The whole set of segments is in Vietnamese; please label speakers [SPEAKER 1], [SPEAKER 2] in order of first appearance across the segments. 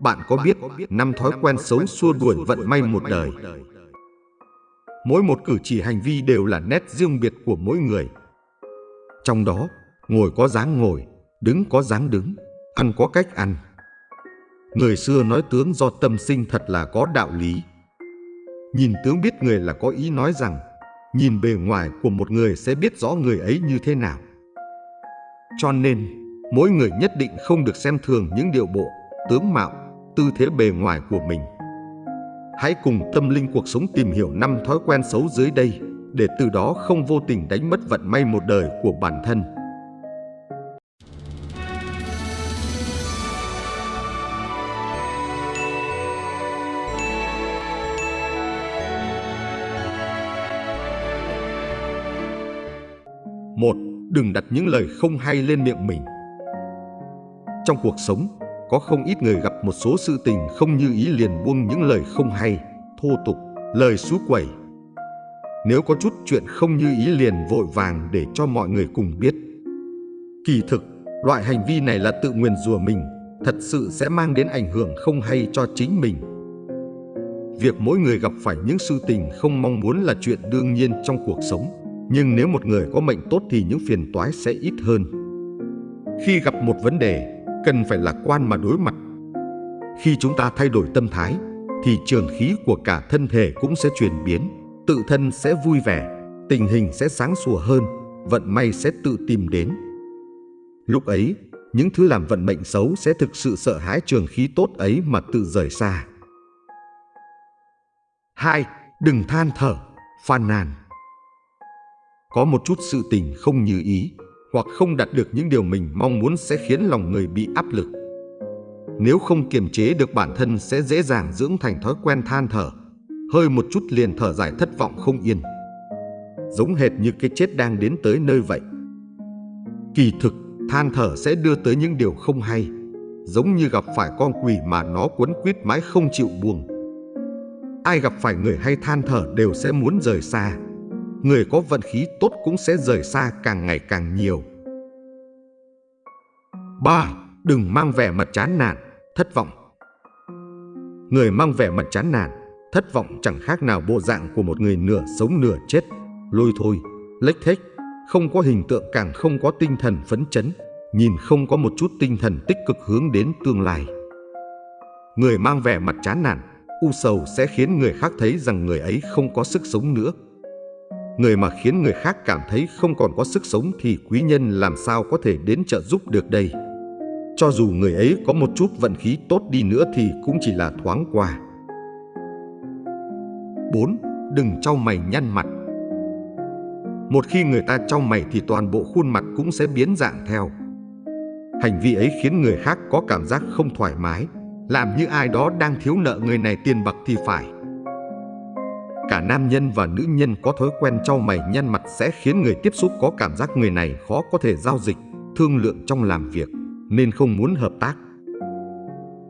[SPEAKER 1] bạn có biết năm thói quen xấu xua đuổi vận may một đời? Mỗi một cử chỉ hành vi đều là nét riêng biệt của mỗi người. Trong đó, ngồi có dáng ngồi, đứng có dáng đứng, ăn có cách ăn. Người xưa nói tướng do tâm sinh thật là có đạo lý. Nhìn tướng biết người là có ý nói rằng nhìn bề ngoài của một người sẽ biết rõ người ấy như thế nào. Cho nên, mỗi người nhất định không được xem thường những điều bộ, tướng mạo, tư thế bề ngoài của mình. Hãy cùng tâm linh cuộc sống tìm hiểu năm thói quen xấu dưới đây để từ đó không vô tình đánh mất vận may một đời của bản thân. Một, đừng đặt những lời không hay lên miệng mình. Trong cuộc sống, có không ít người gặp một số sự tình không như ý liền buông những lời không hay, thô tục, lời xú quẩy. Nếu có chút chuyện không như ý liền vội vàng để cho mọi người cùng biết. Kỳ thực, loại hành vi này là tự nguyền rủa mình, thật sự sẽ mang đến ảnh hưởng không hay cho chính mình. Việc mỗi người gặp phải những sự tình không mong muốn là chuyện đương nhiên trong cuộc sống. Nhưng nếu một người có mệnh tốt thì những phiền toái sẽ ít hơn. Khi gặp một vấn đề, cần phải lạc quan mà đối mặt. Khi chúng ta thay đổi tâm thái, thì trường khí của cả thân thể cũng sẽ chuyển biến, tự thân sẽ vui vẻ, tình hình sẽ sáng sủa hơn, vận may sẽ tự tìm đến. Lúc ấy, những thứ làm vận mệnh xấu sẽ thực sự sợ hãi trường khí tốt ấy mà tự rời xa. 2. Đừng than thở, phàn nàn có một chút sự tình không như ý hoặc không đạt được những điều mình mong muốn sẽ khiến lòng người bị áp lực. Nếu không kiềm chế được bản thân sẽ dễ dàng dưỡng thành thói quen than thở, hơi một chút liền thở dài thất vọng không yên. Giống hệt như cái chết đang đến tới nơi vậy. Kỳ thực, than thở sẽ đưa tới những điều không hay, giống như gặp phải con quỷ mà nó quấn quýt mãi không chịu buông. Ai gặp phải người hay than thở đều sẽ muốn rời xa, người có vận khí tốt cũng sẽ rời xa càng ngày càng nhiều. 3. Đừng mang vẻ mặt chán nản, thất vọng. Người mang vẻ mặt chán nản, thất vọng chẳng khác nào bộ dạng của một người nửa sống nửa chết, lôi thôi, lếch thếch, không có hình tượng càng không có tinh thần phấn chấn, nhìn không có một chút tinh thần tích cực hướng đến tương lai. Người mang vẻ mặt chán nản, u sầu sẽ khiến người khác thấy rằng người ấy không có sức sống nữa, Người mà khiến người khác cảm thấy không còn có sức sống thì quý nhân làm sao có thể đến trợ giúp được đây. Cho dù người ấy có một chút vận khí tốt đi nữa thì cũng chỉ là thoáng qua. 4. Đừng trao mày nhăn mặt Một khi người ta trao mày thì toàn bộ khuôn mặt cũng sẽ biến dạng theo. Hành vi ấy khiến người khác có cảm giác không thoải mái, làm như ai đó đang thiếu nợ người này tiền bạc thì phải. Cả nam nhân và nữ nhân có thói quen trao mày nhăn mặt sẽ khiến người tiếp xúc có cảm giác người này khó có thể giao dịch, thương lượng trong làm việc, nên không muốn hợp tác.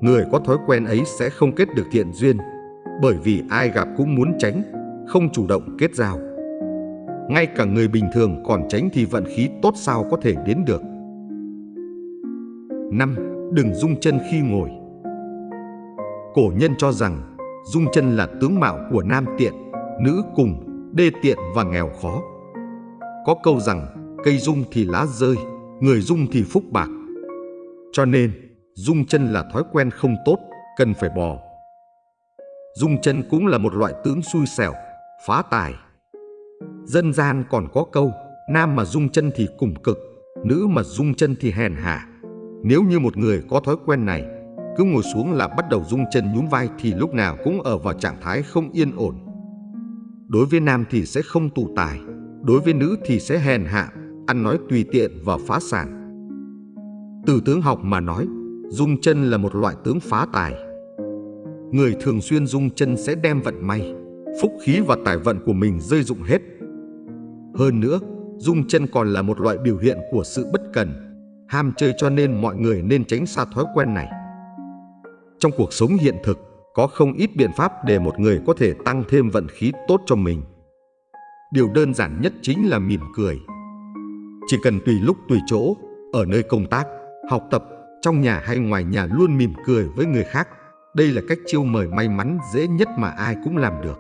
[SPEAKER 1] Người có thói quen ấy sẽ không kết được thiện duyên, bởi vì ai gặp cũng muốn tránh, không chủ động kết giao. Ngay cả người bình thường còn tránh thì vận khí tốt sao có thể đến được. 5. Đừng rung chân khi ngồi Cổ nhân cho rằng rung chân là tướng mạo của nam tiện, nữ cùng, đê tiện và nghèo khó. Có câu rằng cây dung thì lá rơi, người dung thì phúc bạc. Cho nên, dung chân là thói quen không tốt, cần phải bỏ. Dung chân cũng là một loại tướng xui xẻo, phá tài. Dân gian còn có câu, nam mà dung chân thì cùng cực, nữ mà dung chân thì hèn hạ. Nếu như một người có thói quen này, cứ ngồi xuống là bắt đầu rung chân nhún vai thì lúc nào cũng ở vào trạng thái không yên ổn. Đối với nam thì sẽ không tụ tài, đối với nữ thì sẽ hèn hạ, ăn nói tùy tiện và phá sản. Từ tướng học mà nói, rung chân là một loại tướng phá tài. Người thường xuyên rung chân sẽ đem vận may, phúc khí và tài vận của mình rơi dụng hết. Hơn nữa, rung chân còn là một loại biểu hiện của sự bất cần, ham chơi cho nên mọi người nên tránh xa thói quen này. Trong cuộc sống hiện thực, có không ít biện pháp để một người có thể tăng thêm vận khí tốt cho mình. Điều đơn giản nhất chính là mỉm cười. Chỉ cần tùy lúc tùy chỗ, ở nơi công tác, học tập, trong nhà hay ngoài nhà luôn mỉm cười với người khác Đây là cách chiêu mời may mắn dễ nhất mà ai cũng làm được.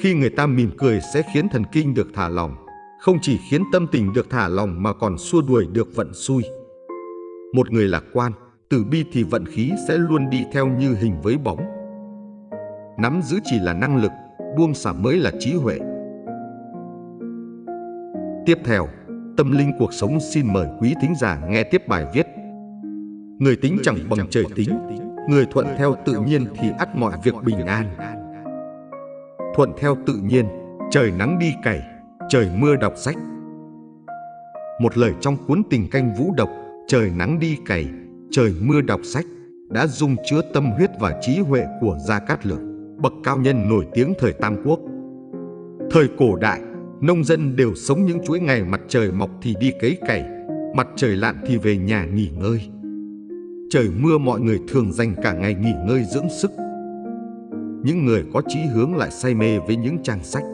[SPEAKER 1] Khi người ta mỉm cười sẽ khiến thần kinh được thả lỏng, không chỉ khiến tâm tình được thả lỏng mà còn xua đuổi được vận xui. Một người lạc quan, từ bi thì vận khí sẽ luôn đi theo như hình với bóng. Nắm giữ chỉ là năng lực, buông xả mới là trí huệ. Tiếp theo, Tâm linh cuộc sống xin mời quý thính giả nghe tiếp bài viết Người tính chẳng bằng trời tính, người thuận theo tự nhiên thì ắt mọi việc bình an. Thuận theo tự nhiên, trời nắng đi cày, trời mưa đọc sách. Một lời trong cuốn tình canh vũ độc, trời nắng đi cày, trời mưa đọc sách đã dung chứa tâm huyết và trí huệ của Gia Cát Lượng, bậc cao nhân nổi tiếng thời Tam Quốc. Thời cổ đại, nông dân đều sống những chuỗi ngày mặt trời mọc thì đi cấy cày, mặt trời lặn thì về nhà nghỉ ngơi. Trời mưa mọi người thường dành cả ngày nghỉ ngơi dưỡng sức. Những người có chí hướng lại say mê với những trang sách.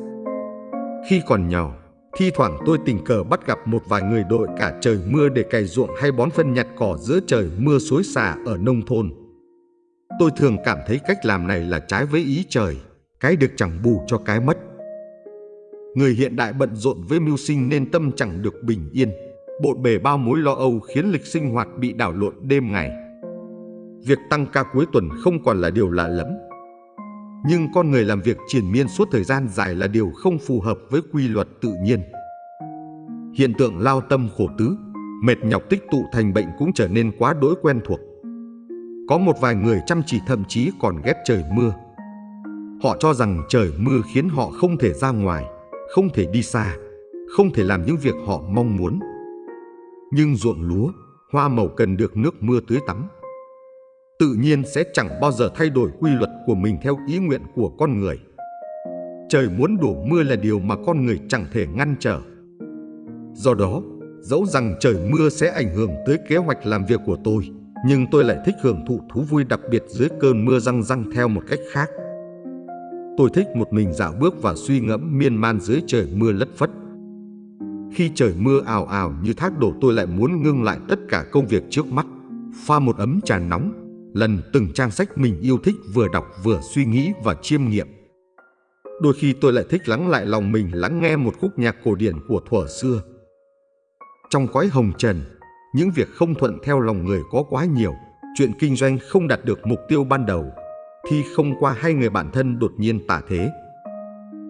[SPEAKER 1] Khi còn nhỏ, thi thoảng tôi tình cờ bắt gặp một vài người đội cả trời mưa để cày ruộng hay bón phân nhặt cỏ giữa trời mưa suối xả ở nông thôn. Tôi thường cảm thấy cách làm này là trái với ý trời, cái được chẳng bù cho cái mất. Người hiện đại bận rộn với mưu sinh nên tâm chẳng được bình yên. Bộn bề bao mối lo âu khiến lịch sinh hoạt bị đảo lộn đêm ngày. Việc tăng ca cuối tuần không còn là điều lạ lẫm. Nhưng con người làm việc triền miên suốt thời gian dài là điều không phù hợp với quy luật tự nhiên. Hiện tượng lao tâm khổ tứ, mệt nhọc tích tụ thành bệnh cũng trở nên quá đỗi quen thuộc. Có một vài người chăm chỉ thậm chí còn ghét trời mưa. Họ cho rằng trời mưa khiến họ không thể ra ngoài, không thể đi xa, không thể làm những việc họ mong muốn. Nhưng ruộng lúa, hoa màu cần được nước mưa tưới tắm. Tự nhiên sẽ chẳng bao giờ thay đổi quy luật của mình theo ý nguyện của con người. Trời muốn đổ mưa là điều mà con người chẳng thể ngăn trở. Do đó, dẫu rằng trời mưa sẽ ảnh hưởng tới kế hoạch làm việc của tôi, nhưng tôi lại thích hưởng thụ thú vui đặc biệt dưới cơn mưa răng răng theo một cách khác. Tôi thích một mình dạo bước và suy ngẫm miên man dưới trời mưa lất phất. Khi trời mưa ào ào như thác đổ tôi lại muốn ngưng lại tất cả công việc trước mắt, pha một ấm trà nóng, lần từng trang sách mình yêu thích vừa đọc vừa suy nghĩ và chiêm nghiệm. Đôi khi tôi lại thích lắng lại lòng mình lắng nghe một khúc nhạc cổ điển của thuở xưa. Trong cõi hồng trần, những việc không thuận theo lòng người có quá nhiều, chuyện kinh doanh không đạt được mục tiêu ban đầu, thi không qua hai người bạn thân đột nhiên tả thế.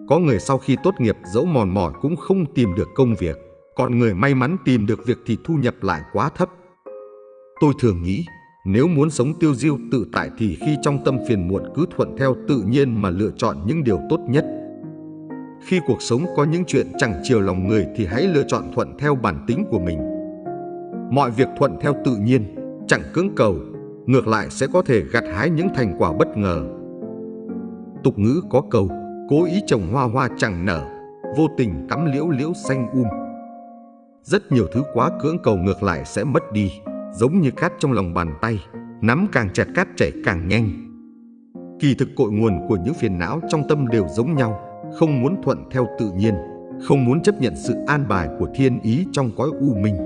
[SPEAKER 1] Có người sau khi tốt nghiệp dẫu mòn mỏi cũng không tìm được công việc, còn người may mắn tìm được việc thì thu nhập lại quá thấp. Tôi thường nghĩ, nếu muốn sống tiêu diêu tự tại thì khi trong tâm phiền muộn cứ thuận theo tự nhiên mà lựa chọn những điều tốt nhất. Khi cuộc sống có những chuyện chẳng chiều lòng người thì hãy lựa chọn thuận theo bản tính của mình. Mọi việc thuận theo tự nhiên, chẳng cưỡng cầu, ngược lại sẽ có thể gặt hái những thành quả bất ngờ. Tục ngữ có câu, cố ý trồng hoa hoa chẳng nở, vô tình cắm liễu liễu xanh um. Rất nhiều thứ quá cưỡng cầu ngược lại sẽ mất đi, giống như cát trong lòng bàn tay, nắm càng chặt cát chảy càng nhanh. Kỳ thực cội nguồn của những phiền não trong tâm đều giống nhau, không muốn thuận theo tự nhiên, không muốn chấp nhận sự an bài của thiên ý trong cõi u minh.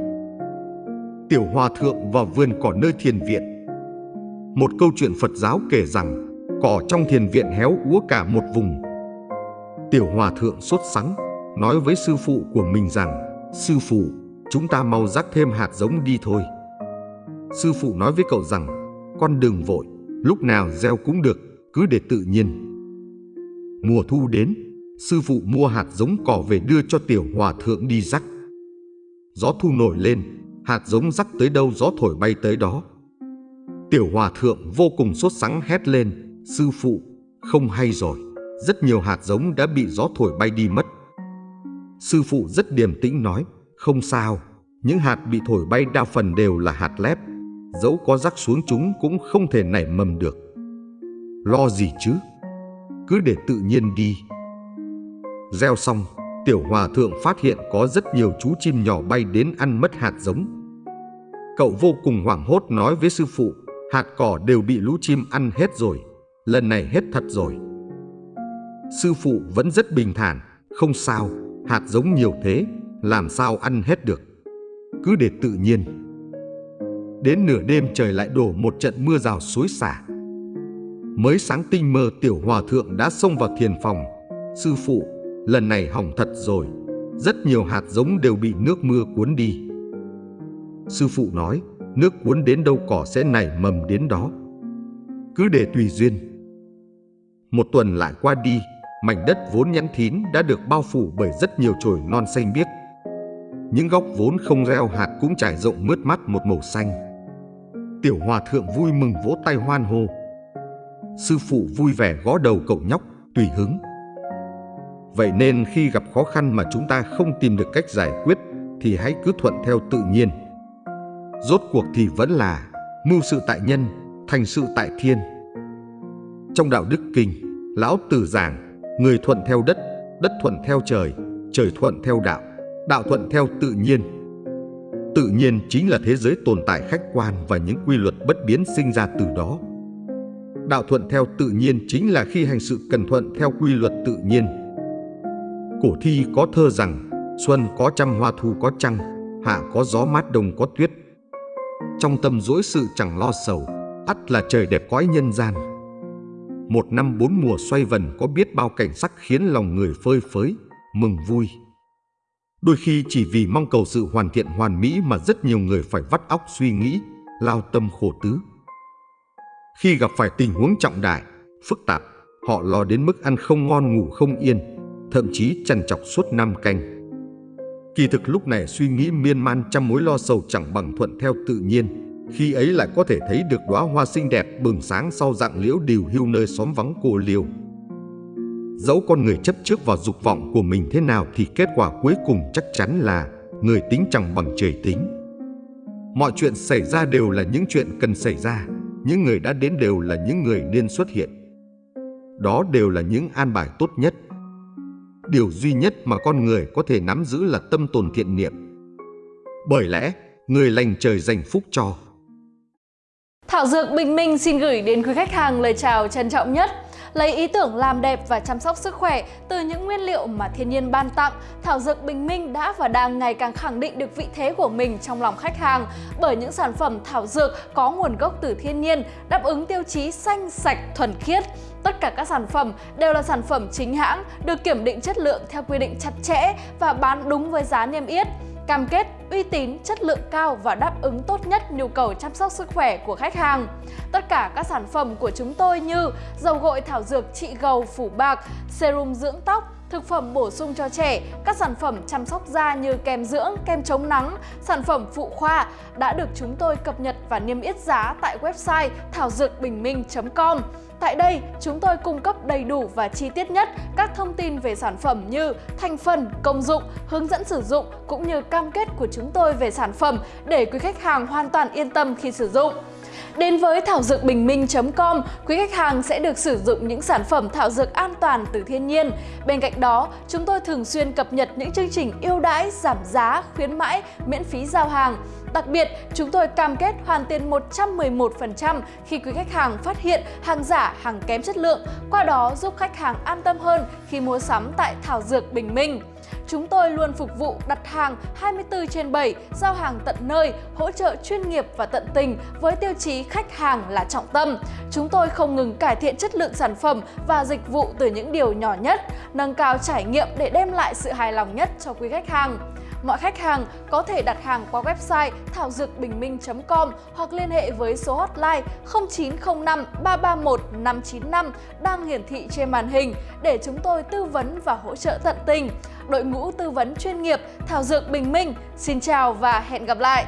[SPEAKER 1] Tiểu Hòa Thượng vào vườn cỏ nơi thiền viện một câu chuyện Phật giáo kể rằng cỏ trong thiền viện héo úa cả một vùng. Tiểu Hòa Thượng sốt sắng nói với sư phụ của mình rằng Sư phụ, chúng ta mau rắc thêm hạt giống đi thôi. Sư phụ nói với cậu rằng Con đừng vội, lúc nào gieo cũng được, cứ để tự nhiên. Mùa thu đến, sư phụ mua hạt giống cỏ về đưa cho Tiểu Hòa Thượng đi rắc. Gió thu nổi lên, hạt giống rắc tới đâu gió thổi bay tới đó. Tiểu hòa thượng vô cùng sốt sắng hét lên, sư phụ, không hay rồi, rất nhiều hạt giống đã bị gió thổi bay đi mất. Sư phụ rất điềm tĩnh nói, không sao, những hạt bị thổi bay đa phần đều là hạt lép, dẫu có rắc xuống chúng cũng không thể nảy mầm được. Lo gì chứ, cứ để tự nhiên đi. Gieo xong, tiểu hòa thượng phát hiện có rất nhiều chú chim nhỏ bay đến ăn mất hạt giống. Cậu vô cùng hoảng hốt nói với sư phụ, hạt cỏ đều bị lũ chim ăn hết rồi, lần này hết thật rồi. Sư phụ vẫn rất bình thản, không sao, hạt giống nhiều thế, làm sao ăn hết được. Cứ để tự nhiên. Đến nửa đêm trời lại đổ một trận mưa rào suối xả. Mới sáng tinh mơ tiểu hòa thượng đã xông vào thiền phòng. Sư phụ, lần này hỏng thật rồi. Rất nhiều hạt giống đều bị nước mưa cuốn đi. Sư phụ nói, nước cuốn đến đâu cỏ sẽ nảy mầm đến đó. Cứ để tùy duyên. Một tuần lại qua đi, mảnh đất vốn nhẵn thín đã được bao phủ bởi rất nhiều chồi non xanh biếc. Những góc vốn không gieo hạt cũng trải rộng mướt mắt một màu xanh. Tiểu hòa thượng vui mừng vỗ tay hoan hô. Sư phụ vui vẻ gõ đầu cậu nhóc, tùy hứng. Vậy nên khi gặp khó khăn mà chúng ta không tìm được cách giải quyết thì hãy cứ thuận theo tự nhiên. Rốt cuộc thì vẫn là mưu sự tại nhân, thành sự tại thiên. Trong đạo đức kinh, lão tử giảng, người thuận theo đất, đất thuận theo trời, trời thuận theo đạo, đạo thuận theo tự nhiên. Tự nhiên chính là thế giới tồn tại khách quan và những quy luật bất biến sinh ra từ đó. Đạo thuận theo tự nhiên chính là khi hành sự cần thuận theo quy luật tự nhiên. Cổ thi có thơ rằng, xuân có trăm hoa thu có trăng, hạ có gió mát đông có tuyết. Trong tâm dỗi sự chẳng lo sầu, ắt là trời đẹp cõi nhân gian. Một năm bốn mùa xoay vần có biết bao cảnh sắc khiến lòng người phơi phới, mừng vui. Đôi khi chỉ vì mong cầu sự hoàn thiện hoàn mỹ mà rất nhiều người phải vắt óc suy nghĩ, lao tâm khổ tứ. Khi gặp phải tình huống trọng đại, phức tạp, họ lo đến mức ăn không ngon ngủ không yên, thậm chí chằn chọc suốt năm canh. Kỳ thực lúc này suy nghĩ miên man trăm mối lo sầu chẳng bằng thuận theo tự nhiên, khi ấy lại có thể thấy được đóa hoa xinh đẹp bừng sáng sau dạng liễu điều hưu nơi xóm vắng cô liều. Dẫu con người chấp trước vào dục vọng của mình thế nào thì kết quả cuối cùng chắc chắn là người tính chẳng bằng trời tính. Mọi chuyện xảy ra đều là những chuyện cần xảy ra, những người đã đến đều là những người nên xuất hiện. Đó đều là những an bài tốt nhất. Điều duy nhất mà con người có thể nắm giữ là tâm tồn thiện niệm. Bởi lẽ, người lành trời dành phúc cho.
[SPEAKER 2] Thảo Dược Bình Minh xin gửi đến quý khách hàng lời chào trân trọng nhất lấy ý tưởng làm đẹp và chăm sóc sức khỏe từ những nguyên liệu mà thiên nhiên ban tặng, Thảo Dược Bình Minh đã và đang ngày càng khẳng định được vị thế của mình trong lòng khách hàng bởi những sản phẩm thảo dược có nguồn gốc từ thiên nhiên, đáp ứng tiêu chí xanh, sạch, thuần khiết. Tất cả các sản phẩm đều là sản phẩm chính hãng, được kiểm định chất lượng theo quy định chặt chẽ và bán đúng với giá niêm yết cam kết uy tín, chất lượng cao và đáp ứng tốt nhất nhu cầu chăm sóc sức khỏe của khách hàng. Tất cả các sản phẩm của chúng tôi như dầu gội thảo dược trị gầu phủ bạc, serum dưỡng tóc, thực phẩm bổ sung cho trẻ, các sản phẩm chăm sóc da như kem dưỡng, kem chống nắng, sản phẩm phụ khoa đã được chúng tôi cập nhật và niêm yết giá tại website thảo dược bình minh.com. Tại đây, chúng tôi cung cấp đầy đủ và chi tiết nhất các thông tin về sản phẩm như thành phần, công dụng, hướng dẫn sử dụng cũng như cam kết của chúng tôi về sản phẩm để quý khách hàng hoàn toàn yên tâm khi sử dụng. Đến với thảo dược bình minh.com, quý khách hàng sẽ được sử dụng những sản phẩm thảo dược an toàn từ thiên nhiên. Bên cạnh đó, chúng tôi thường xuyên cập nhật những chương trình ưu đãi, giảm giá, khuyến mãi, miễn phí giao hàng. Đặc biệt, chúng tôi cam kết hoàn tiền 111% khi quý khách hàng phát hiện hàng giả, hàng kém chất lượng, qua đó giúp khách hàng an tâm hơn khi mua sắm tại Thảo Dược Bình Minh. Chúng tôi luôn phục vụ đặt hàng 24 trên 7, giao hàng tận nơi, hỗ trợ chuyên nghiệp và tận tình với tiêu chí khách hàng là trọng tâm. Chúng tôi không ngừng cải thiện chất lượng sản phẩm và dịch vụ từ những điều nhỏ nhất, nâng cao trải nghiệm để đem lại sự hài lòng nhất cho quý khách hàng. Mọi khách hàng có thể đặt hàng qua website thảo dược bình minh.com hoặc liên hệ với số hotline 0905 331 595 đang hiển thị trên màn hình để chúng tôi tư vấn và hỗ trợ tận tình. Đội ngũ tư vấn chuyên nghiệp Thảo Dược Bình Minh, xin chào và hẹn gặp lại!